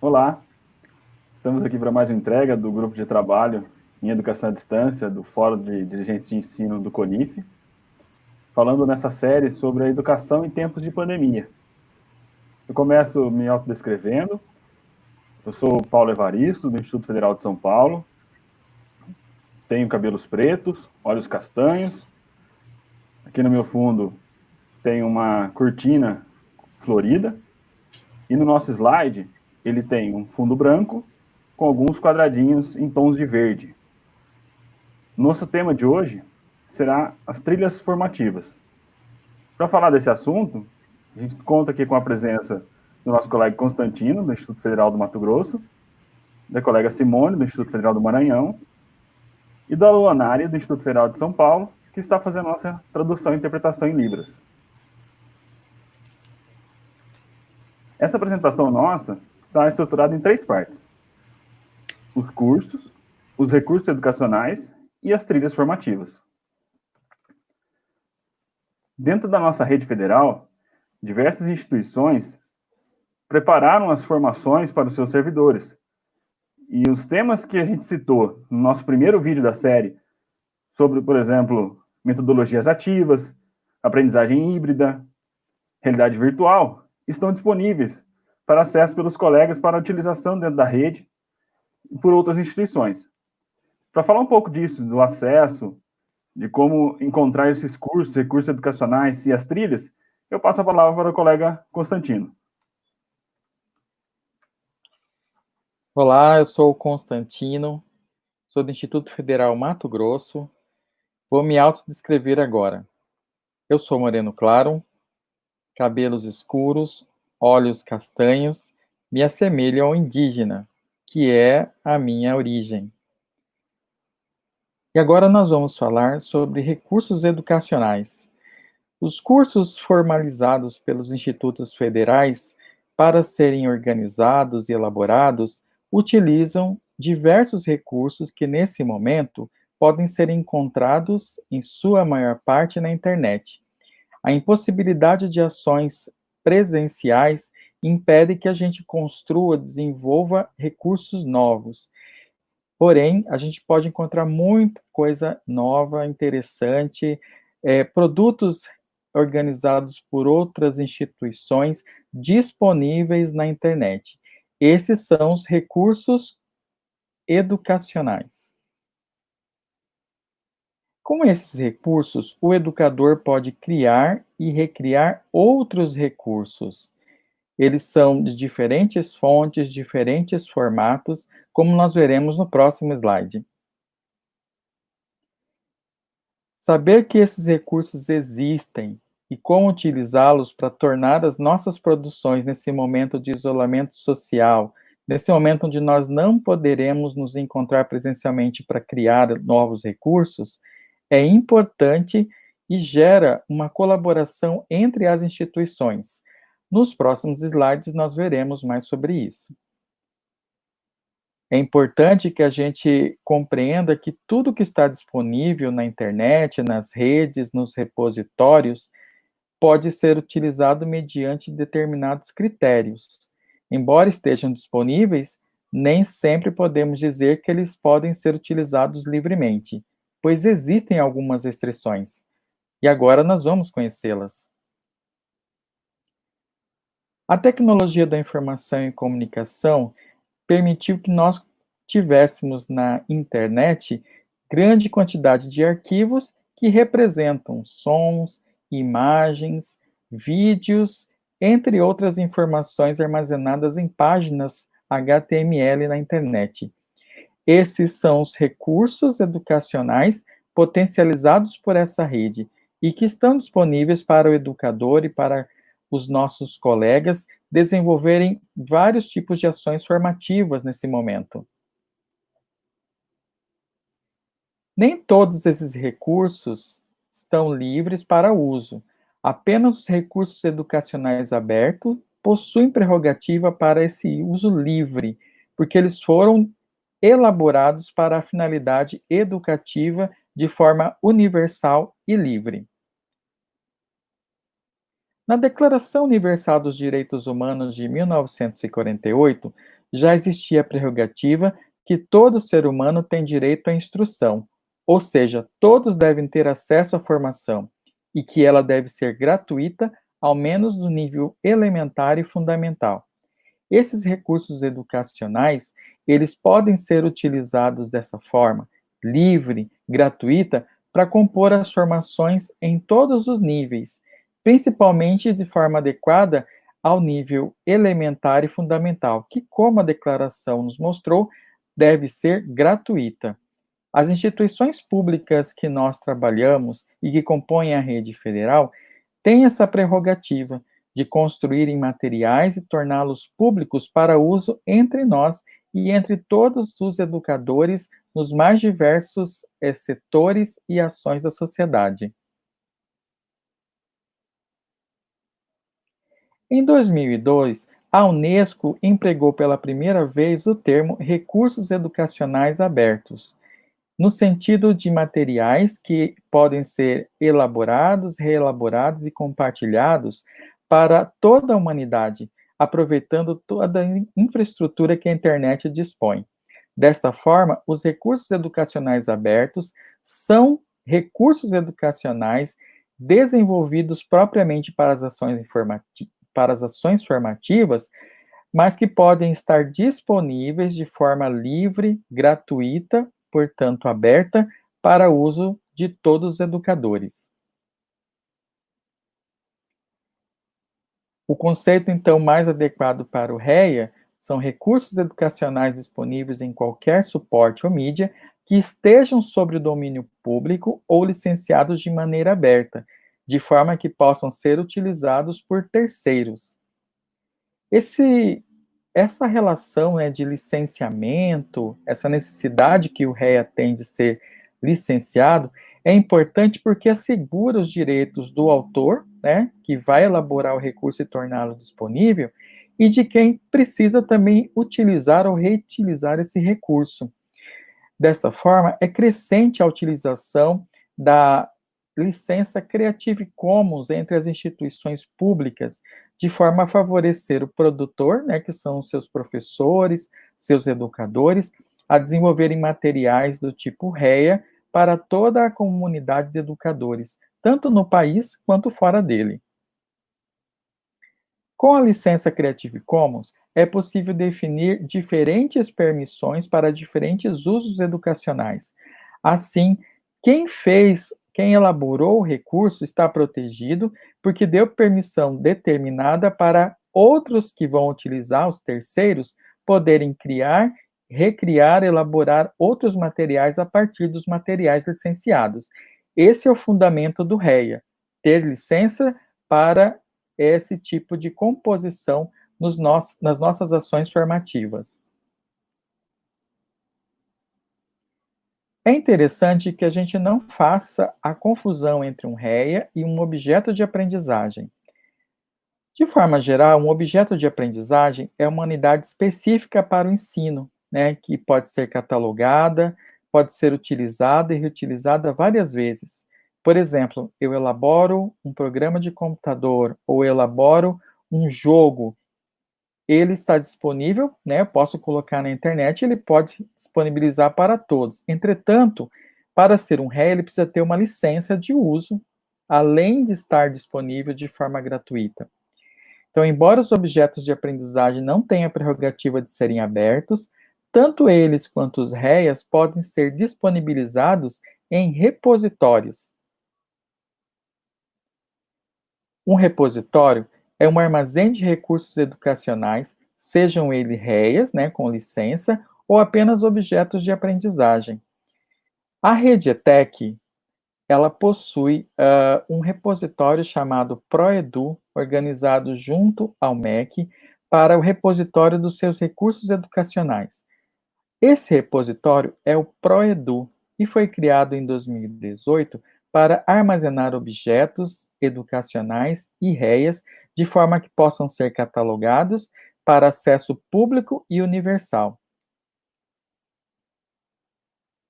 Olá, estamos aqui para mais uma entrega do grupo de trabalho em Educação à Distância do Fórum de Dirigentes de Ensino do CONIF, falando nessa série sobre a educação em tempos de pandemia. Eu começo me autodescrevendo, eu sou Paulo Evaristo, do Instituto Federal de São Paulo, tenho cabelos pretos, olhos castanhos, aqui no meu fundo tem uma cortina florida, e no nosso slide ele tem um fundo branco com alguns quadradinhos em tons de verde. Nosso tema de hoje será as trilhas formativas. Para falar desse assunto, a gente conta aqui com a presença do nosso colega Constantino, do Instituto Federal do Mato Grosso, da colega Simone, do Instituto Federal do Maranhão, e da Luanária, do Instituto Federal de São Paulo, que está fazendo nossa tradução e interpretação em Libras. Essa apresentação nossa está estruturada em três partes. Os cursos, os recursos educacionais e as trilhas formativas. Dentro da nossa rede federal, diversas instituições prepararam as formações para os seus servidores. E os temas que a gente citou no nosso primeiro vídeo da série, sobre, por exemplo, metodologias ativas, aprendizagem híbrida, realidade virtual, estão disponíveis para acesso pelos colegas para utilização dentro da rede e por outras instituições. Para falar um pouco disso, do acesso, de como encontrar esses cursos, recursos educacionais e as trilhas, eu passo a palavra para o colega Constantino. Olá, eu sou o Constantino, sou do Instituto Federal Mato Grosso. Vou me autodescrever agora. Eu sou moreno claro, cabelos escuros, olhos castanhos, me assemelho ao indígena, que é a minha origem. E agora nós vamos falar sobre recursos educacionais. Os cursos formalizados pelos institutos federais para serem organizados e elaborados utilizam diversos recursos que, nesse momento, podem ser encontrados, em sua maior parte, na internet. A impossibilidade de ações presenciais impede que a gente construa, desenvolva recursos novos. Porém, a gente pode encontrar muita coisa nova, interessante, é, produtos organizados por outras instituições disponíveis na internet. Esses são os recursos educacionais. Com esses recursos, o educador pode criar e recriar outros recursos. Eles são de diferentes fontes, diferentes formatos, como nós veremos no próximo slide. Saber que esses recursos existem e como utilizá-los para tornar as nossas produções nesse momento de isolamento social, nesse momento onde nós não poderemos nos encontrar presencialmente para criar novos recursos, é importante e gera uma colaboração entre as instituições. Nos próximos slides, nós veremos mais sobre isso. É importante que a gente compreenda que tudo que está disponível na internet, nas redes, nos repositórios, pode ser utilizado mediante determinados critérios. Embora estejam disponíveis, nem sempre podemos dizer que eles podem ser utilizados livremente pois existem algumas restrições. E agora nós vamos conhecê-las. A tecnologia da informação e comunicação permitiu que nós tivéssemos na internet grande quantidade de arquivos que representam sons, imagens, vídeos, entre outras informações armazenadas em páginas HTML na internet. Esses são os recursos educacionais potencializados por essa rede e que estão disponíveis para o educador e para os nossos colegas desenvolverem vários tipos de ações formativas nesse momento. Nem todos esses recursos estão livres para uso. Apenas os recursos educacionais abertos possuem prerrogativa para esse uso livre, porque eles foram elaborados para a finalidade educativa de forma universal e livre. Na Declaração Universal dos Direitos Humanos de 1948, já existia a prerrogativa que todo ser humano tem direito à instrução, ou seja, todos devem ter acesso à formação, e que ela deve ser gratuita, ao menos no nível elementar e fundamental. Esses recursos educacionais, eles podem ser utilizados dessa forma, livre, gratuita, para compor as formações em todos os níveis, principalmente de forma adequada ao nível elementar e fundamental, que, como a declaração nos mostrou, deve ser gratuita. As instituições públicas que nós trabalhamos e que compõem a rede federal têm essa prerrogativa de construírem materiais e torná-los públicos para uso entre nós e entre todos os educadores nos mais diversos é, setores e ações da sociedade. Em 2002, a Unesco empregou pela primeira vez o termo recursos educacionais abertos, no sentido de materiais que podem ser elaborados, reelaborados e compartilhados para toda a humanidade, aproveitando toda a infraestrutura que a internet dispõe. Desta forma, os recursos educacionais abertos são recursos educacionais desenvolvidos propriamente para as ações, para as ações formativas, mas que podem estar disponíveis de forma livre, gratuita, portanto aberta, para uso de todos os educadores. O conceito, então, mais adequado para o REA são recursos educacionais disponíveis em qualquer suporte ou mídia que estejam sobre o domínio público ou licenciados de maneira aberta, de forma que possam ser utilizados por terceiros. Esse, essa relação né, de licenciamento, essa necessidade que o REA tem de ser licenciado, é importante porque assegura os direitos do autor, né, que vai elaborar o recurso e torná-lo disponível, e de quem precisa também utilizar ou reutilizar esse recurso. Dessa forma, é crescente a utilização da licença Creative Commons entre as instituições públicas, de forma a favorecer o produtor, né, que são seus professores, seus educadores, a desenvolverem materiais do tipo REA para toda a comunidade de educadores, tanto no país quanto fora dele. Com a licença Creative Commons, é possível definir diferentes permissões para diferentes usos educacionais. Assim, quem fez, quem elaborou o recurso está protegido porque deu permissão determinada para outros que vão utilizar, os terceiros, poderem criar recriar, elaborar outros materiais a partir dos materiais licenciados. Esse é o fundamento do REA, ter licença para esse tipo de composição nos nas nossas ações formativas. É interessante que a gente não faça a confusão entre um REA e um objeto de aprendizagem. De forma geral, um objeto de aprendizagem é uma unidade específica para o ensino, né, que pode ser catalogada, pode ser utilizada e reutilizada várias vezes. Por exemplo, eu elaboro um programa de computador ou elaboro um jogo. Ele está disponível, né, eu posso colocar na internet, ele pode disponibilizar para todos. Entretanto, para ser um RE, ele precisa ter uma licença de uso, além de estar disponível de forma gratuita. Então, embora os objetos de aprendizagem não tenham a prerrogativa de serem abertos, tanto eles quanto os REAs podem ser disponibilizados em repositórios. Um repositório é um armazém de recursos educacionais, sejam eles REAs, né, com licença, ou apenas objetos de aprendizagem. A rede ETEC, ela possui uh, um repositório chamado ProEdu, organizado junto ao MEC, para o repositório dos seus recursos educacionais. Esse repositório é o ProEdu e foi criado em 2018 para armazenar objetos educacionais e REAs de forma que possam ser catalogados para acesso público e universal.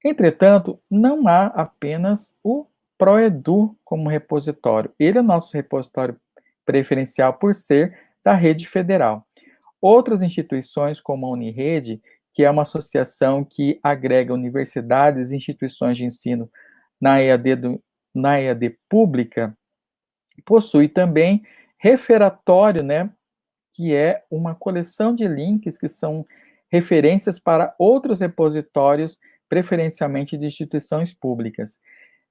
Entretanto, não há apenas o ProEdu como repositório. Ele é o nosso repositório preferencial por ser da rede federal. Outras instituições, como a Unirede, que é uma associação que agrega universidades e instituições de ensino na EAD, do, na EAD pública, possui também referatório, né, que é uma coleção de links que são referências para outros repositórios, preferencialmente de instituições públicas.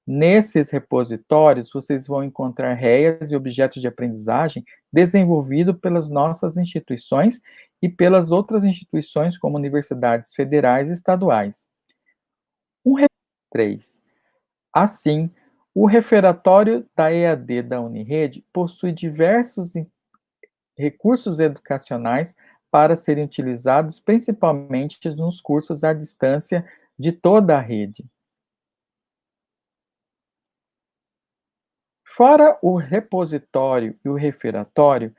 Nesses repositórios, vocês vão encontrar réias e objetos de aprendizagem desenvolvidos pelas nossas instituições e pelas outras instituições, como universidades federais e estaduais. Um 3. Assim, o referatório da EAD da Unirede possui diversos recursos educacionais para serem utilizados principalmente nos cursos à distância de toda a rede. Fora o repositório e o referatório,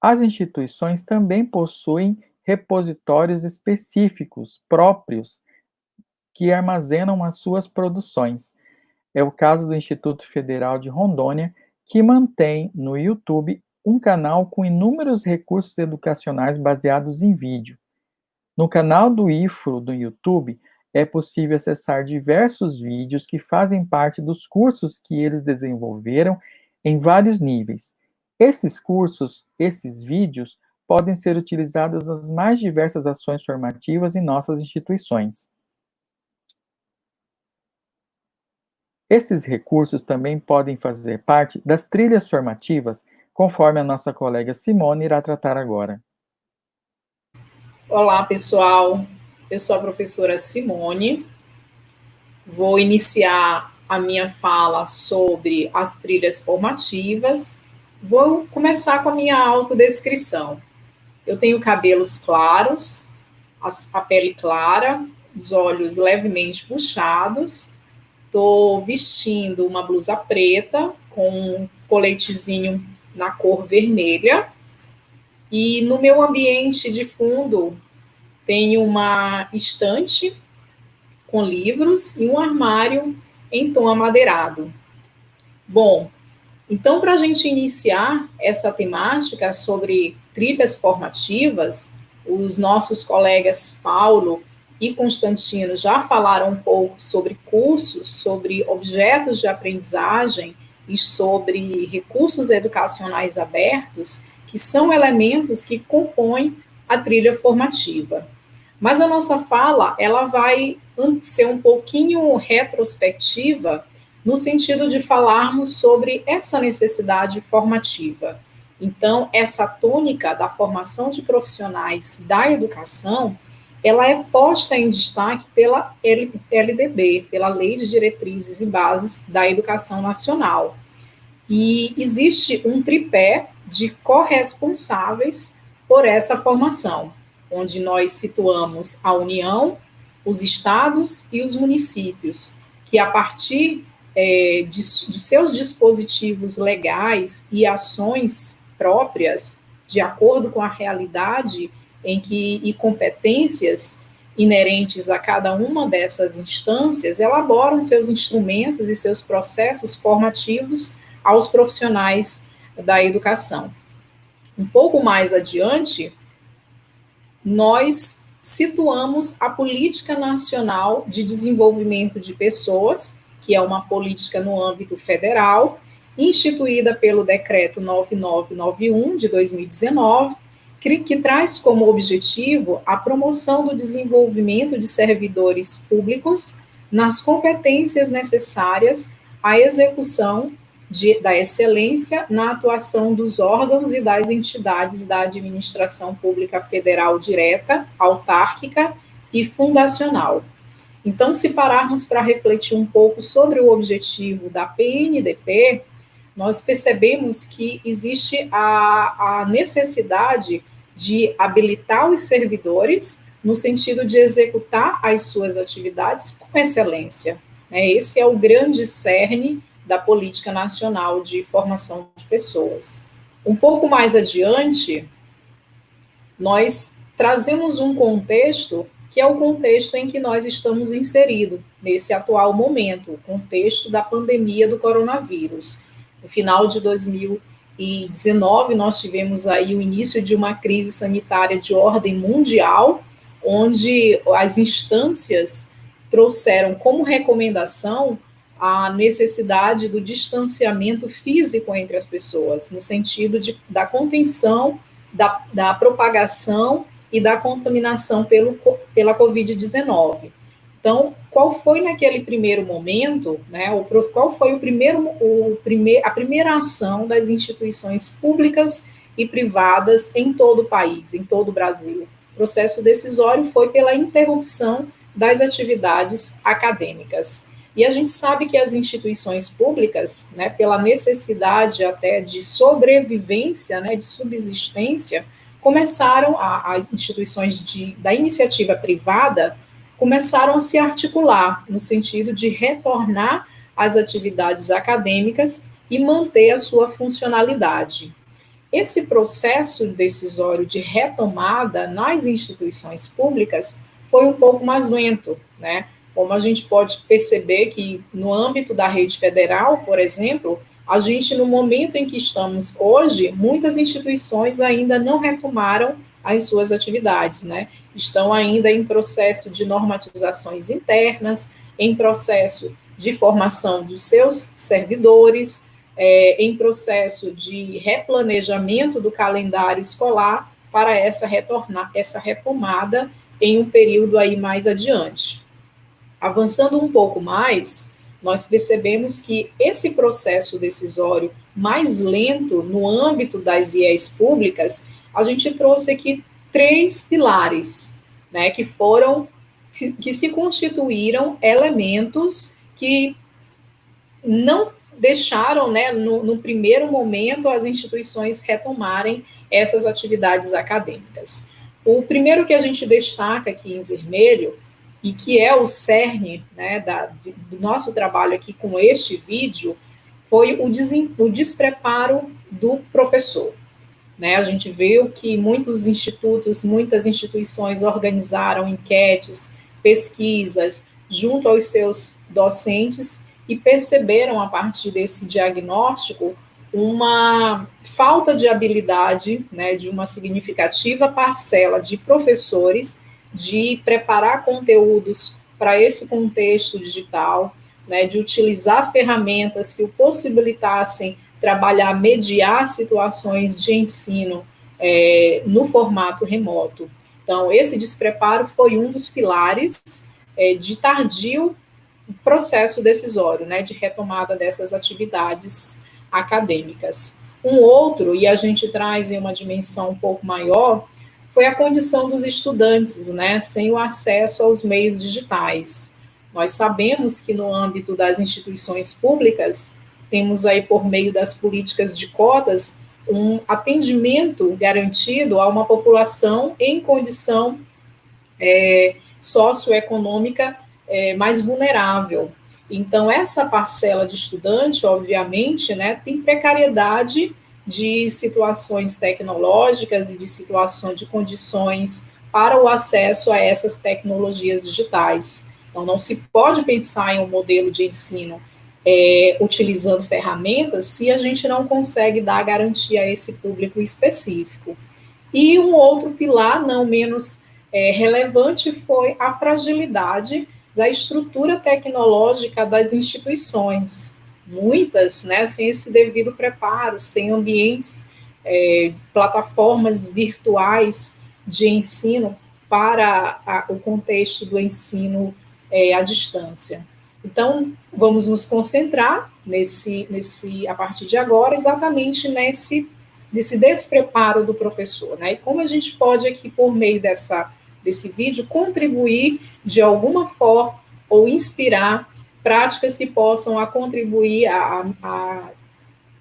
as instituições também possuem repositórios específicos, próprios, que armazenam as suas produções. É o caso do Instituto Federal de Rondônia, que mantém no YouTube um canal com inúmeros recursos educacionais baseados em vídeo. No canal do IFRO do YouTube, é possível acessar diversos vídeos que fazem parte dos cursos que eles desenvolveram em vários níveis. Esses cursos, esses vídeos, podem ser utilizados nas mais diversas ações formativas em nossas instituições. Esses recursos também podem fazer parte das trilhas formativas, conforme a nossa colega Simone irá tratar agora. Olá, pessoal. Eu sou a professora Simone. Vou iniciar a minha fala sobre as trilhas formativas. Vou começar com a minha autodescrição. Eu tenho cabelos claros, a pele clara, os olhos levemente puxados. Estou vestindo uma blusa preta com um coletezinho na cor vermelha. E no meu ambiente de fundo tem uma estante com livros e um armário em tom amadeirado. Bom, então, para a gente iniciar essa temática sobre trilhas formativas, os nossos colegas Paulo e Constantino já falaram um pouco sobre cursos, sobre objetos de aprendizagem e sobre recursos educacionais abertos, que são elementos que compõem a trilha formativa. Mas a nossa fala, ela vai ser um pouquinho retrospectiva no sentido de falarmos sobre essa necessidade formativa. Então, essa tônica da formação de profissionais da educação, ela é posta em destaque pela LDB, pela Lei de Diretrizes e Bases da Educação Nacional. E existe um tripé de corresponsáveis por essa formação onde nós situamos a União, os estados e os municípios, que a partir é, de, de seus dispositivos legais e ações próprias, de acordo com a realidade em que e competências inerentes a cada uma dessas instâncias, elaboram seus instrumentos e seus processos formativos aos profissionais da educação. Um pouco mais adiante, nós situamos a Política Nacional de Desenvolvimento de Pessoas, que é uma política no âmbito federal, instituída pelo Decreto 9991 de 2019, que, que traz como objetivo a promoção do desenvolvimento de servidores públicos nas competências necessárias à execução de, da excelência na atuação dos órgãos e das entidades da administração pública federal direta, autárquica e fundacional. Então, se pararmos para refletir um pouco sobre o objetivo da PNDP, nós percebemos que existe a, a necessidade de habilitar os servidores no sentido de executar as suas atividades com excelência. Né? Esse é o grande cerne da Política Nacional de Formação de Pessoas. Um pouco mais adiante, nós trazemos um contexto que é o contexto em que nós estamos inseridos nesse atual momento, o contexto da pandemia do coronavírus. No final de 2020, 2019, nós tivemos aí o início de uma crise sanitária de ordem mundial, onde as instâncias trouxeram como recomendação a necessidade do distanciamento físico entre as pessoas, no sentido de, da contenção da, da propagação e da contaminação pelo, pela Covid-19. Então, qual foi naquele primeiro momento, né, o, qual foi o primeiro, o primeir, a primeira ação das instituições públicas e privadas em todo o país, em todo o Brasil? O processo decisório foi pela interrupção das atividades acadêmicas. E a gente sabe que as instituições públicas, né, pela necessidade até de sobrevivência, né, de subsistência, começaram, a, as instituições de, da iniciativa privada começaram a se articular no sentido de retornar às atividades acadêmicas e manter a sua funcionalidade. Esse processo decisório de retomada nas instituições públicas foi um pouco mais lento, né? Como a gente pode perceber que no âmbito da rede federal, por exemplo, a gente, no momento em que estamos hoje, muitas instituições ainda não retomaram as suas atividades, né? Estão ainda em processo de normatizações internas, em processo de formação dos seus servidores, é, em processo de replanejamento do calendário escolar para essa, retornar, essa retomada em um período aí mais adiante. Avançando um pouco mais, nós percebemos que esse processo decisório mais lento no âmbito das IES públicas, a gente trouxe aqui três pilares, né, que foram, que, que se constituíram elementos que não deixaram, né, no, no, primeiro momento, as instituições retomarem essas atividades acadêmicas. O primeiro que a gente destaca aqui em vermelho e que é o cerne né, da, do nosso trabalho aqui com este vídeo, foi o, des, o despreparo do professor. Né, a gente viu que muitos institutos, muitas instituições organizaram enquetes, pesquisas junto aos seus docentes e perceberam a partir desse diagnóstico uma falta de habilidade né, de uma significativa parcela de professores de preparar conteúdos para esse contexto digital, né, de utilizar ferramentas que o possibilitassem trabalhar, mediar situações de ensino é, no formato remoto. Então, esse despreparo foi um dos pilares é, de tardio processo decisório, né, de retomada dessas atividades acadêmicas. Um outro, e a gente traz em uma dimensão um pouco maior, foi a condição dos estudantes, né, sem o acesso aos meios digitais. Nós sabemos que no âmbito das instituições públicas, temos aí por meio das políticas de cotas um atendimento garantido a uma população em condição é, socioeconômica é, mais vulnerável. Então, essa parcela de estudante, obviamente, né, tem precariedade de situações tecnológicas e de situações de condições para o acesso a essas tecnologias digitais. Então, não se pode pensar em um modelo de ensino é, utilizando ferramentas se a gente não consegue dar garantia a esse público específico. E um outro pilar, não menos é, relevante, foi a fragilidade da estrutura tecnológica das instituições muitas, né, sem esse devido preparo, sem ambientes, é, plataformas virtuais de ensino para a, o contexto do ensino é, à distância. Então, vamos nos concentrar nesse, nesse, a partir de agora, exatamente nesse, nesse despreparo do professor, né? E como a gente pode aqui, por meio dessa, desse vídeo, contribuir de alguma forma ou inspirar práticas que possam a contribuir a, a,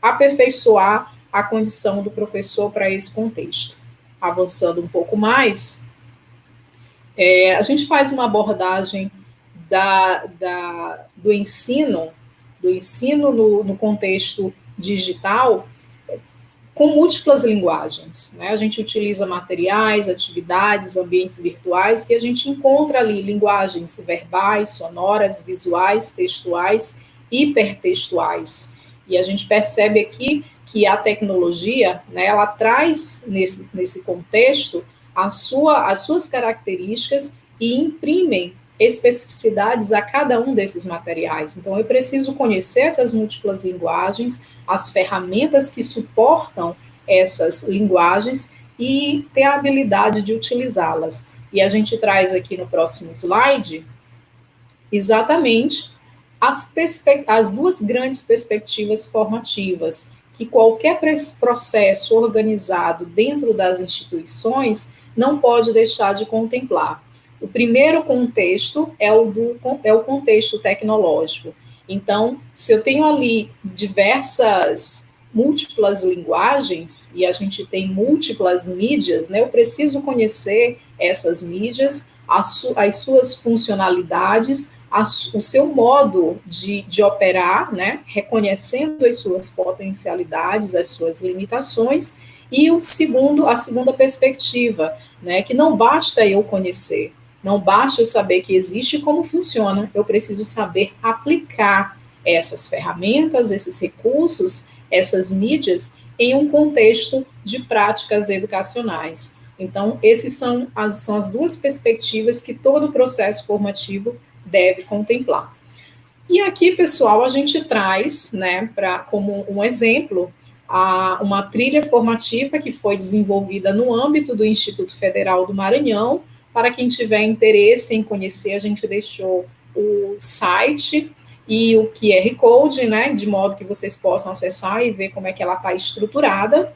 a aperfeiçoar a condição do professor para esse contexto. Avançando um pouco mais, é, a gente faz uma abordagem da, da, do ensino, do ensino no, no contexto digital, com múltiplas linguagens. Né? A gente utiliza materiais, atividades, ambientes virtuais, que a gente encontra ali linguagens verbais, sonoras, visuais, textuais, hipertextuais. E a gente percebe aqui que a tecnologia, né, ela traz nesse, nesse contexto a sua, as suas características e imprimem especificidades a cada um desses materiais. Então, eu preciso conhecer essas múltiplas linguagens, as ferramentas que suportam essas linguagens e ter a habilidade de utilizá-las. E a gente traz aqui no próximo slide exatamente as, as duas grandes perspectivas formativas que qualquer processo organizado dentro das instituições não pode deixar de contemplar. O primeiro contexto é o, do, é o contexto tecnológico. Então, se eu tenho ali diversas múltiplas linguagens e a gente tem múltiplas mídias, né, eu preciso conhecer essas mídias, as, su as suas funcionalidades, o seu modo de, de operar, né, reconhecendo as suas potencialidades, as suas limitações, e o segundo, a segunda perspectiva, né, que não basta eu conhecer, não basta eu saber que existe e como funciona, eu preciso saber aplicar essas ferramentas, esses recursos, essas mídias em um contexto de práticas educacionais. Então, essas são as, são as duas perspectivas que todo processo formativo deve contemplar. E aqui, pessoal, a gente traz, né, para como um exemplo, a, uma trilha formativa que foi desenvolvida no âmbito do Instituto Federal do Maranhão. Para quem tiver interesse em conhecer, a gente deixou o site e o QR Code, né, de modo que vocês possam acessar e ver como é que ela está estruturada.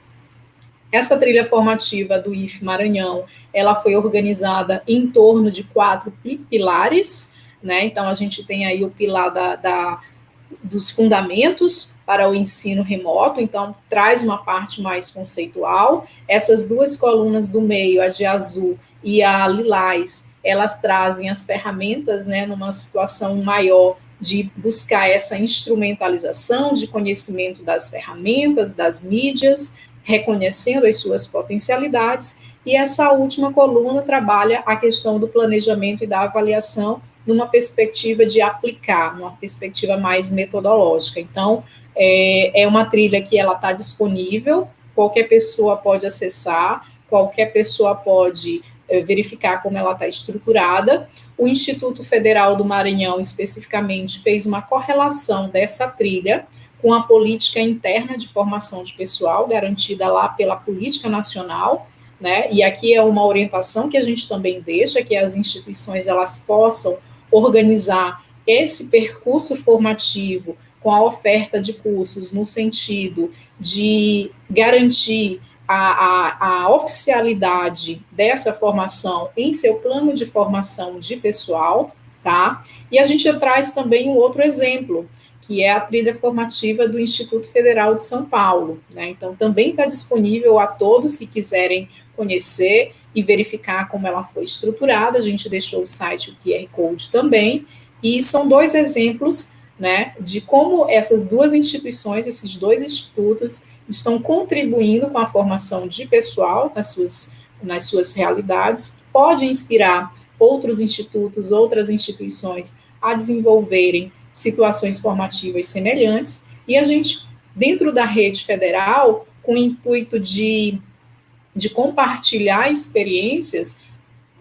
Essa trilha formativa do IF Maranhão, ela foi organizada em torno de quatro pilares, né? Então, a gente tem aí o pilar da, da, dos fundamentos para o ensino remoto, então traz uma parte mais conceitual. Essas duas colunas do meio, a de azul e a lilás, elas trazem as ferramentas, né, numa situação maior de buscar essa instrumentalização de conhecimento das ferramentas, das mídias, reconhecendo as suas potencialidades. E essa última coluna trabalha a questão do planejamento e da avaliação numa perspectiva de aplicar, numa perspectiva mais metodológica. Então, é, é uma trilha que ela está disponível, qualquer pessoa pode acessar, qualquer pessoa pode é, verificar como ela está estruturada. O Instituto Federal do Maranhão, especificamente, fez uma correlação dessa trilha com a política interna de formação de pessoal, garantida lá pela Política Nacional, né? E aqui é uma orientação que a gente também deixa, que as instituições elas possam organizar esse percurso formativo com a oferta de cursos no sentido de garantir a, a, a, oficialidade dessa formação em seu plano de formação de pessoal, tá? E a gente traz também um outro exemplo, que é a trilha formativa do Instituto Federal de São Paulo, né? Então, também está disponível a todos que quiserem conhecer e verificar como ela foi estruturada. A gente deixou o site, o QR Code também, e são dois exemplos né, de como essas duas instituições, esses dois institutos, estão contribuindo com a formação de pessoal nas suas, nas suas realidades, pode inspirar outros institutos, outras instituições a desenvolverem situações formativas semelhantes, e a gente, dentro da rede federal, com o intuito de de compartilhar experiências,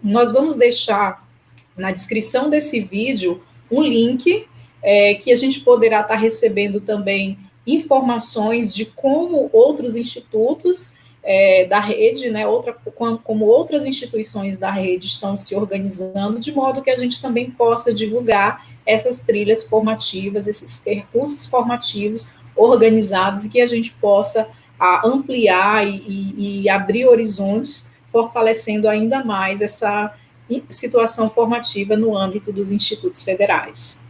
nós vamos deixar na descrição desse vídeo um link é, que a gente poderá estar recebendo também informações de como outros institutos é, da rede, né, outra, como outras instituições da rede estão se organizando, de modo que a gente também possa divulgar essas trilhas formativas, esses percursos formativos organizados e que a gente possa a ampliar e, e, abrir horizontes, fortalecendo ainda mais essa situação formativa no âmbito dos institutos federais.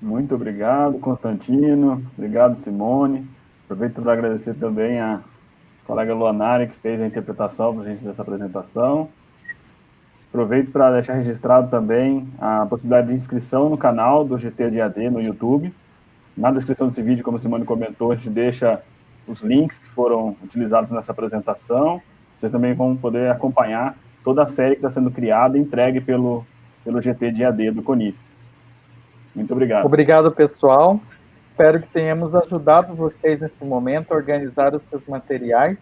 Muito obrigado, Constantino. Obrigado, Simone. Aproveito para agradecer também a colega Luanari, que fez a interpretação para a gente dessa apresentação. Aproveito para deixar registrado também a possibilidade de inscrição no canal do GT de AD no YouTube. Na descrição desse vídeo, como a Simone comentou, a gente deixa os links que foram utilizados nessa apresentação. Vocês também vão poder acompanhar toda a série que está sendo criada e entregue pelo, pelo GT AD do CONIF. Muito obrigado. Obrigado, pessoal. Espero que tenhamos ajudado vocês nesse momento a organizar os seus materiais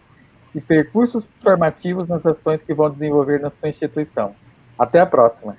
e percursos formativos nas ações que vão desenvolver na sua instituição. Até a próxima.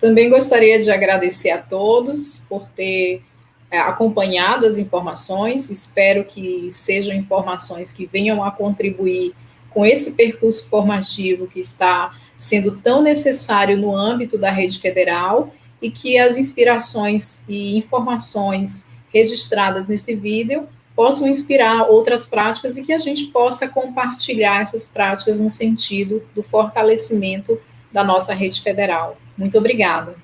Também gostaria de agradecer a todos por ter é, acompanhado as informações. Espero que sejam informações que venham a contribuir com esse percurso formativo que está sendo tão necessário no âmbito da rede federal e que as inspirações e informações registradas nesse vídeo possam inspirar outras práticas e que a gente possa compartilhar essas práticas no sentido do fortalecimento da nossa rede federal. Muito obrigada.